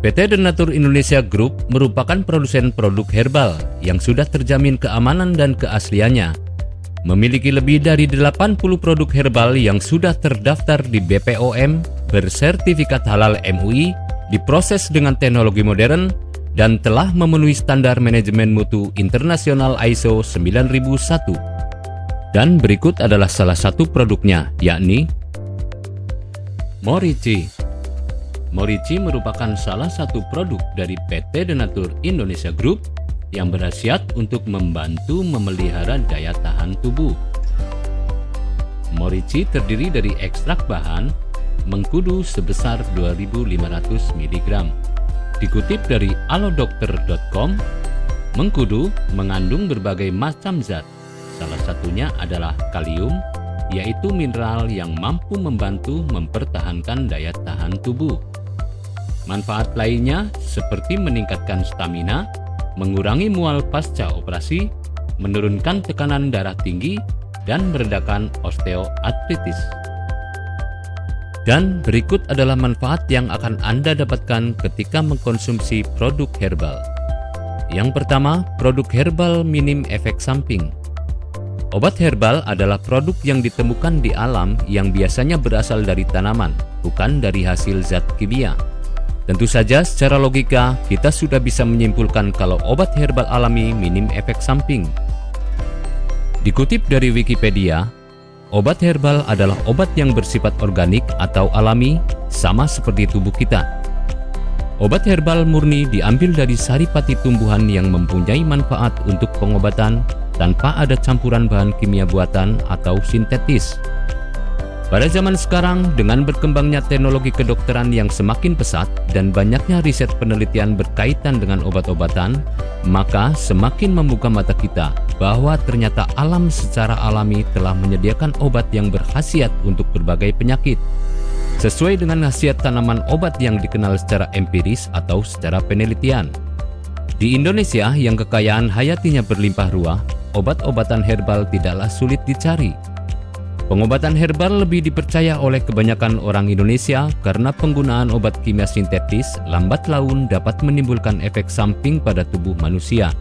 PT Denatur Indonesia Group merupakan produsen produk herbal yang sudah terjamin keamanan dan keasliannya. Memiliki lebih dari 80 produk herbal yang sudah terdaftar di BPOM, bersertifikat halal MUI, diproses dengan teknologi modern, dan telah memenuhi standar manajemen mutu internasional ISO 9001. Dan berikut adalah salah satu produknya, yakni Morici Morici merupakan salah satu produk dari PT Denatur Indonesia Group yang berhasiat untuk membantu memelihara daya tahan tubuh. Morici terdiri dari ekstrak bahan mengkudu sebesar 2500 mg. Dikutip dari alodokter.com, mengkudu mengandung berbagai macam zat. Salah satunya adalah kalium, yaitu mineral yang mampu membantu mempertahankan daya tahan tubuh. Manfaat lainnya seperti meningkatkan stamina, mengurangi mual pasca operasi, menurunkan tekanan darah tinggi, dan meredakan osteoartritis. Dan berikut adalah manfaat yang akan Anda dapatkan ketika mengkonsumsi produk herbal. Yang pertama, produk herbal minim efek samping. Obat herbal adalah produk yang ditemukan di alam yang biasanya berasal dari tanaman, bukan dari hasil zat kimia. Tentu saja secara logika kita sudah bisa menyimpulkan kalau obat herbal alami minim efek samping. Dikutip dari Wikipedia, obat herbal adalah obat yang bersifat organik atau alami sama seperti tubuh kita. Obat herbal murni diambil dari saripati tumbuhan yang mempunyai manfaat untuk pengobatan tanpa ada campuran bahan kimia buatan atau sintetis. Pada zaman sekarang, dengan berkembangnya teknologi kedokteran yang semakin pesat dan banyaknya riset penelitian berkaitan dengan obat-obatan, maka semakin membuka mata kita bahwa ternyata alam secara alami telah menyediakan obat yang berkhasiat untuk berbagai penyakit. Sesuai dengan khasiat tanaman obat yang dikenal secara empiris atau secara penelitian. Di Indonesia yang kekayaan hayatinya berlimpah ruah, obat-obatan herbal tidaklah sulit dicari Pengobatan herbal lebih dipercaya oleh kebanyakan orang Indonesia karena penggunaan obat kimia sintetis lambat laun dapat menimbulkan efek samping pada tubuh manusia.